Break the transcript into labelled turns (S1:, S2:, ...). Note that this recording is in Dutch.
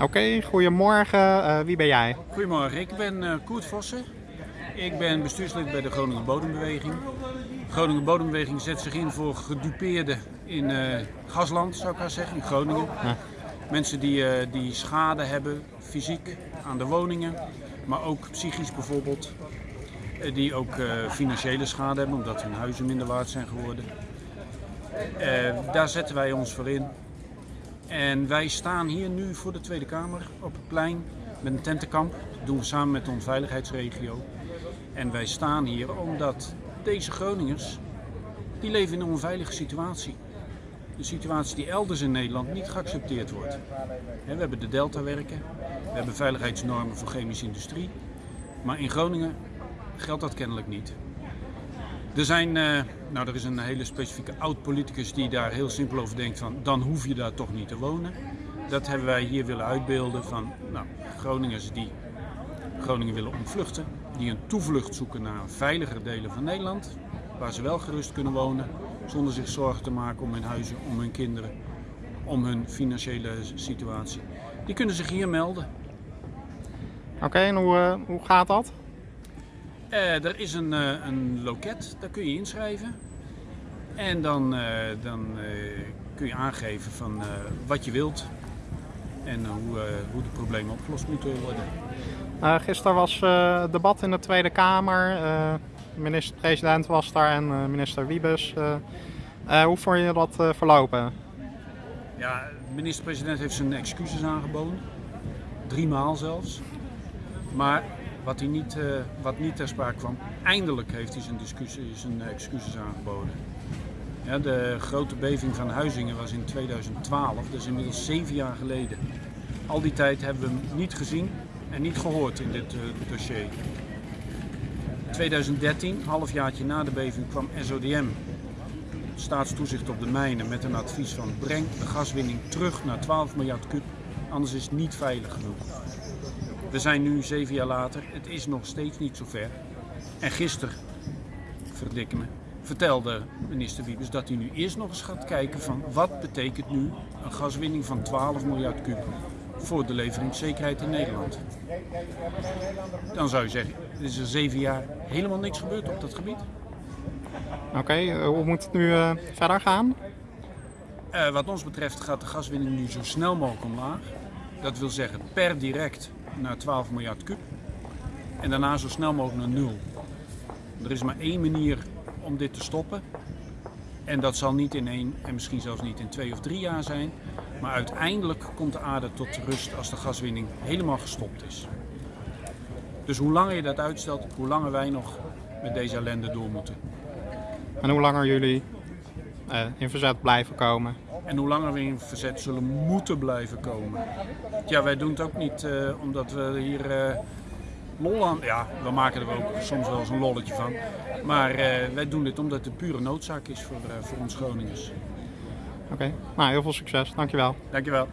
S1: Oké, goedemorgen. Eh, wie ben jij?
S2: Goedemorgen, ik ben uh, Koert Vossen. Ik ben bestuurslid bij de Groningen Bodembeweging. De Groningen Bodembeweging zet zich in voor gedupeerden in uh, gasland, zou ik maar zeggen, in Groningen. Mensen die, die schade hebben, fysiek, aan de woningen, maar ook psychisch bijvoorbeeld. die ook financiële schade hebben, omdat hun huizen minder waard zijn geworden. daar zetten wij ons voor in. En wij staan hier nu voor de Tweede Kamer op het plein met een tentenkamp. Dat doen we samen met de onveiligheidsregio. En wij staan hier omdat deze Groningers, die leven in een onveilige situatie. Een situatie die elders in Nederland niet geaccepteerd wordt. We hebben de Delta werken, we hebben veiligheidsnormen voor chemische industrie. Maar in Groningen geldt dat kennelijk niet. Er, zijn, uh, nou, er is een hele specifieke oud-politicus die daar heel simpel over denkt van dan hoef je daar toch niet te wonen. Dat hebben wij hier willen uitbeelden van nou, Groningers die Groningen willen ontvluchten. Die een toevlucht zoeken naar veiligere delen van Nederland. Waar ze wel gerust kunnen wonen zonder zich zorgen te maken om hun huizen, om hun kinderen, om hun financiële situatie. Die kunnen zich hier melden.
S1: Oké, en hoe, uh, hoe gaat dat?
S2: Uh, er is een, uh, een loket, daar kun je inschrijven. En dan, uh, dan kun je aangeven van wat je wilt en hoe, hoe de problemen opgelost moeten worden.
S1: gisteren was debat in de Tweede Kamer. Minister-president was daar en minister Wiebes. hoe vond je dat verlopen?
S2: Ja, de minister-president heeft zijn excuses aangeboden. Drie maal zelfs. Maar wat, hij niet, uh, wat niet ter sprake kwam. Eindelijk heeft hij zijn, discussie, excuses aangeboden. Ja, de grote beving van Huizingen was in 2012, dus inmiddels zeven jaar geleden. Al die tijd hebben we hem niet gezien en niet gehoord in dit uh, dossier. 2013, halfjaartje na de beving, kwam SODM, staatstoezicht op de mijnen, met een advies van breng de gaswinning terug naar 12 miljard kub, anders is het niet veilig genoeg. We zijn nu zeven jaar later, het is nog steeds niet zover. En gisteren, me, vertelde minister Wiebes dat hij nu eerst nog eens gaat kijken van wat betekent nu een gaswinning van 12 miljard kub voor de leveringszekerheid in Nederland. Dan zou je zeggen, er is er zeven jaar helemaal niks gebeurd op dat gebied.
S1: Oké, eh, hoe moet het nu uh, verder gaan?
S2: Uh, wat ons betreft gaat de gaswinning nu zo snel mogelijk omlaag. Dat wil zeggen per direct naar 12 miljard kub. En daarna zo snel mogelijk naar nul. Er is maar één manier om dit te stoppen. En dat zal niet in één en misschien zelfs niet in twee of drie jaar zijn. Maar uiteindelijk komt de aarde tot rust als de gaswinning helemaal gestopt is. Dus hoe langer je dat uitstelt, hoe langer wij nog met deze ellende door moeten.
S1: En hoe langer jullie uh, in verzet blijven komen?
S2: En hoe langer we in verzet zullen moeten blijven komen. Ja, wij doen het ook niet uh, omdat we hier uh, lol aan... Ja, we maken er ook soms wel eens een lolletje van. Maar wij doen dit omdat het pure noodzaak is voor, voor ons Groningers.
S1: Oké, okay. nou heel veel succes. Dankjewel.
S2: Dankjewel.